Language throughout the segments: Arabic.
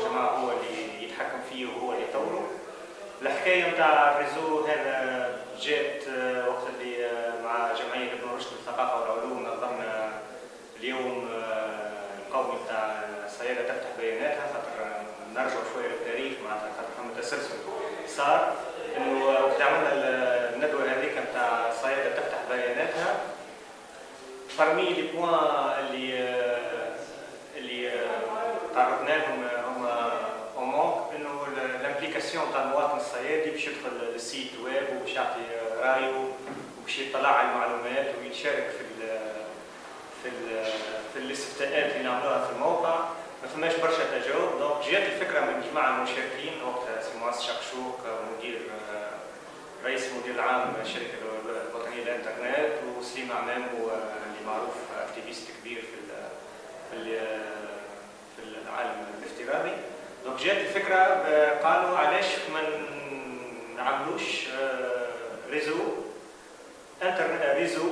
المجتمع هو اللي يتحكم فيه وهو اللي يطوره. الحكاية نتاع الريزو هذا جات آه، وقت اللي آه، مع جمعية ابن رشد للثقافة والعلوم. نظمنا اليوم آه، القومي نتاع الصيادة تفتح بياناتها خاطر نرجع شوية للتاريخ معناتها خاطر فما تسلسل. صار إنه وقت عملنا الندوة هذيك نتاع الصياده تفتح بياناتها فرمي لي بوان اللي اللي تعرضنا لهم ال implication تاع المواطن الصيادي باش يدخل لل site web وباش يعطي رأيه وباش يطلع على المعلومات ويشارك في ال في ال في الاستفتاءات اللي نعملوها في الموقع. ما فماش برشا تجاوب. دونك جات الفكرة من جماعة المشاركين. وقتها سي معز شقشوق مدير رئيس المدير العام الشركة الوطنية للإنترنت وسليم عمام اللي معروف activiste كبير في في العالم الافتراضي. donc جات الفكرة قالوا علاش ما نعملوش réseau internet réseau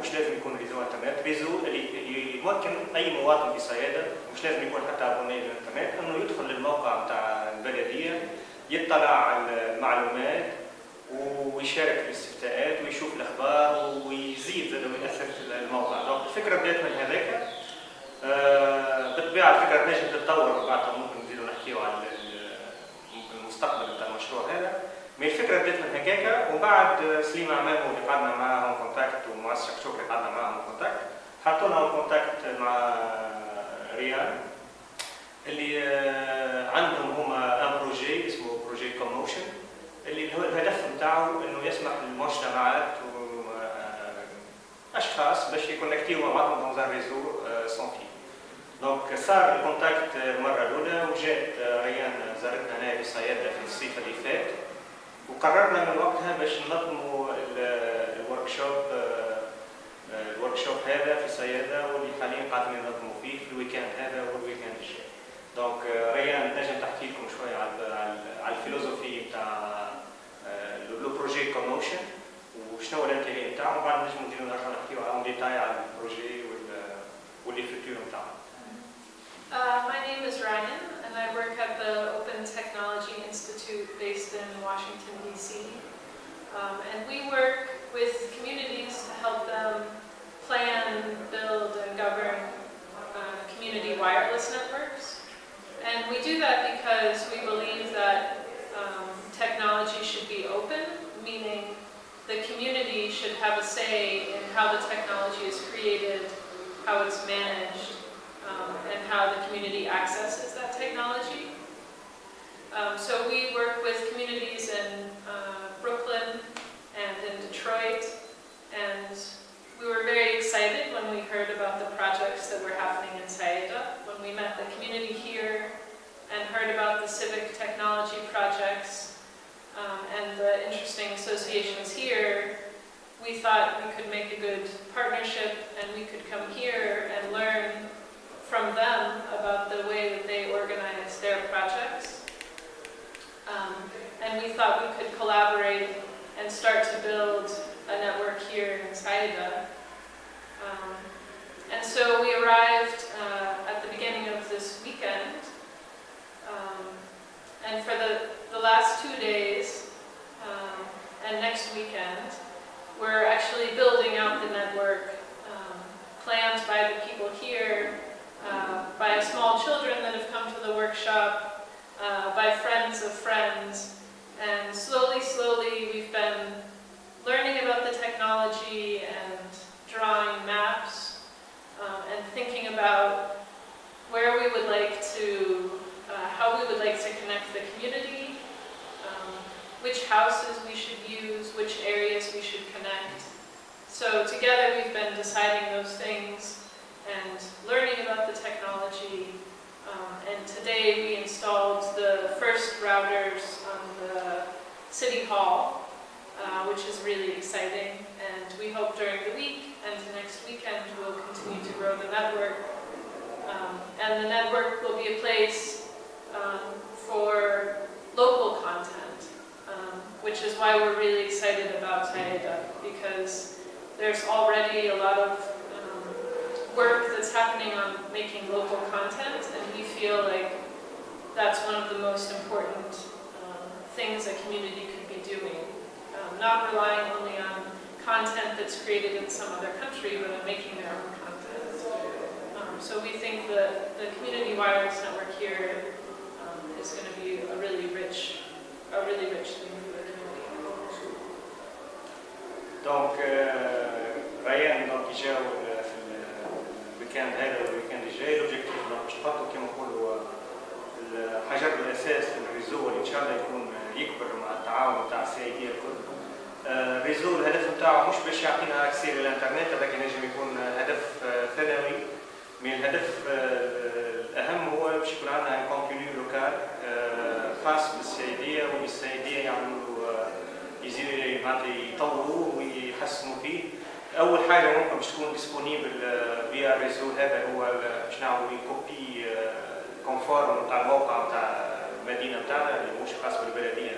مش لازم يكون réseau internet réseau اللي يمكن اي مواطن في صياده مش لازم يكون حتى abonné للانترنت انه يدخل للموقع نتاع البلديه يطلع على المعلومات ويشارك في الاستفتاءات ويشوف الاخبار ويزيد زاد ويأثر في الموقع donc الفكرة بدات من هذاك بالطبيعة الفكرة تنجم تتطور بعدها ممكن نزيدوا نحكيو على المستقبل نتاع المشروع هذا. mais الفكرة بدأت من هكاك وبعد سليم عمامو اللي قعدنا معاهم contact ومعز شكشوك اللي قعدنا معاهم contact حطوا لنا contact مع ريان اللي عندهم هما un projet اسمه projet Commotion اللي الهدف نتاعو إنه يسمح للمجتمعات اشخاص باش يكونكتيو مع بعضهم d'un réseau sans fil donc صار ال contact المره الاولى وجات ريان زارتنا هنا في صيادة في الصيف اللي فات وقررنا من وقتها باش ننظموا ال workshop ال workshop هذا في صيادة واللي حاليا قاعدين ننظموا فيه في ال week-end هذا وال week-end الجاي donc ريان نجم تحكي لكم شوية على على ال philosophie نتاع le projet Commotion وشنو ال intérêt نتاعو Uh, my name is Ryan, and I work at the Open Technology Institute based in Washington, D.C. Um, and we work with communities to help them plan, build, and govern uh, community wireless networks. And we do that because we believe that um, technology should be open, meaning the community should have a say in how the technology is created, how it's managed, um, and how the community accesses that technology. Um, so we work with communities in uh, Brooklyn and in Detroit, and we were very excited when we heard about the projects that were happening in Saida, when we met the community here and heard about the civic technology projects the interesting associations here, we thought we could make a good partnership and we could come here and learn from them about the way that they organize their projects. Um, and we thought we could collaborate and start to build a network here in Saida. Um, and so we arrived uh, at the beginning of this weekend. Um, and for the, the last two days and next weekend, we're actually building out the network um, planned by the people here, uh, by small children that have come to the workshop, uh, by friends of friends, and slowly, slowly we've been learning about the technology and drawing maps um, and thinking about where we would like to, uh, how we would like to connect the community, um, which houses we should use, which areas we should connect. So together we've been deciding those things and learning about the technology. Um, and today we installed the first routers on the City Hall, uh, which is really exciting. And we hope during the week and next weekend we'll continue to grow the network. Um, and the network will be a place um, for local content, um, which is why we're really excited about Saida, because there's already a lot of work that's happening on making local content, and we feel like that's one of the most important um, things a community could be doing. Um, not relying only on content that's created in some other country, but on making their own content. Um, so we think that the community wireless network here um, is going to be a really rich, a really rich thing the. donc آه، ريان donc يجاو ال- في ال- ال week-end هذا وال week-end الجاي l'objectif donc باش نحطوا كيما نقولوا آه، الحجر الاساس في ال réseau اللي ان شاء الله يكون آه، يكبر مع التعاون تاع الصيادية الكل آه، ال réseau الهدف نتاعو مش باش يعطينا accès للانترنت هذاك ينجم يكون آه، هدف آه، ثانوي من الهدف آه، الاهم هو باش يكون عندنا contenu local آه، خاص بالصيادية وبالصيادية يعملوا آه، يزيدوا معناتها يطوروه ويحسنوا فيه. أول حاجة ممكن باش تكون disponible via ال réseau هذا هو باش نعملوا copie conforme نتاع الموقع نتاع المدينة نتاعنا اللي مش خاص بالبلدية.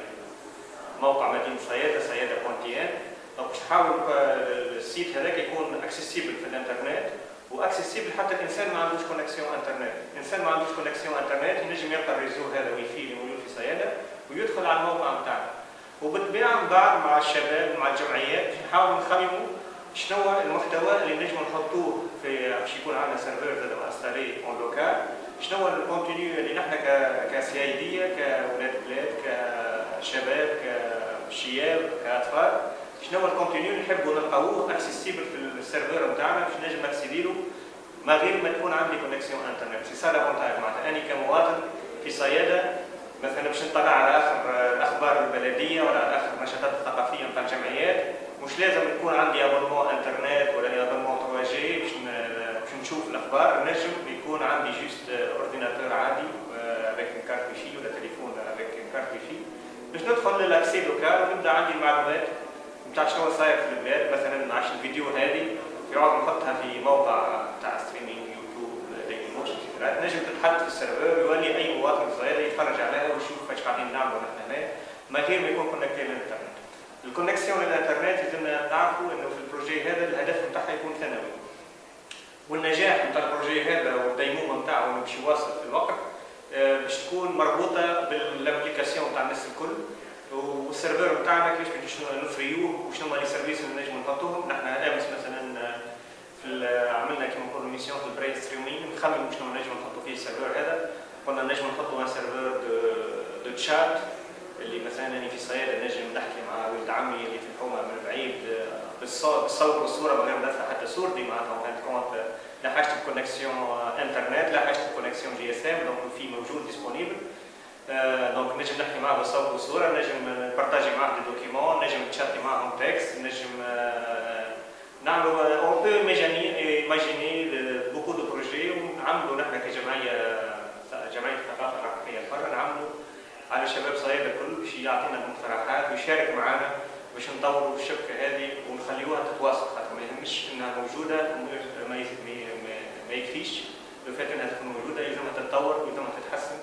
موقع مدينة صيادة صيادة point tn donc باش نحاول آه، ال site هذاك يكون accessible في الإنترنت و accessible حتى الإنسان ما عندوش connexion إنترنت، الإنسان ما عندوش connexion إنترنت ينجم يلقى ال réseau هذا ويفي اللي موجود في صيادة ويدخل على الموقع نتاعنا من بعد مع الشباب مع الجمعيات. باش نحاولوا نخمموا شنو المحتوى اللي نجموا نحطوه في باش يكون عندنا serveur زاد installé en local شنو ال contenu اللي نحن كصيادية كولاد بلاد كشباب كشياب كاطفال شنو ال contenu اللي نحبوا نلقاوه accessible في ال serveur نتاعنا باش نجم نكسيدي له ما غير ما تكون عندي connexion انترنت c'est ça l'avantage معناتها أني كمواطن في صيادة مثلا باش نطلع على آخر الأخبار البلدية ولا على آخر النشاطات الثقافية نتاع الجمعيات مش لازم يكون عندي abonnement انترنت ولا abonnement 3G باش نشوف الأخبار. نجم يكون عندي juste ordinateur عادي avec carte wifi ولا تليفون avec carte wifi باش ندخل لل accès local ونبدأ عندي المعلومات نتاع شنو صاير في البلاد. مثلا عاش الفيديو هذه يقعد نحطها في موقع تاع streaming YouTube Dailymotion نجم تتحط في ال serveur يولي أي مواطن صغير يتفرج عليها. نحن هنا ما غير ما يكون connecté للانترنت ال connexion للانترنت لازمنا نعرفوا انه في ال projet هذا الهدف نتاعها يكون ثانوي والنجاح نتاع ال projet هذا والديمومه نتاعه انه باش يواصل في الوقت باش تكون مربوطه بال implication نتاع الناس الكل وال serveur نتاعنا كيفاش باش نفريوه وشنو هما les services اللي نجموا نحطوهم نحن امس مثلا في عملنا كيما نقولوا mission في ال brainstorming نخمموا شنو نجموا نحطوا فيه ال serveur هذا قلنا نجم نحطوا un serveur de de chat اللي مثلا أنا في صيادة نجم نحكي مع ولد عمي اللي في الحومة من بعيد آه، بالصوت والصورة من غير ما ندفع حتى صورتي معناتها كانت كونت لا حاجة connexion إنترنت لا حاجة connexion GSM donc في موجود disponible donc نجم نحكي معاه بالصوت والصورة نجم نبارتاجي معاه des documents نجم نتشاتي معاهم texte نجم آه، نعملوا on peut imaginer beaucoup de projets ونعملوا نحن كجمعيه جمعية الثقافه الرقميه الحره نعملوا على شباب صيادة الكل باش يعطينا المقترحات ويشارك معنا باش نطوروا الشبكة هذه ونخليوها تتواصل خاطر ما يهمش إنها موجودة ما يكفيش. لو فات إنها تكون موجودة يلزمها تتطور ويلزمها تتحسن.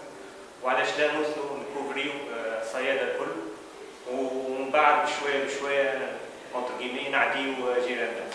وعلاش لا نوصلوا نكوفريو آه، الصيادة الكل ومن بعد بشوية بشوية اونتر نعديو جيراننا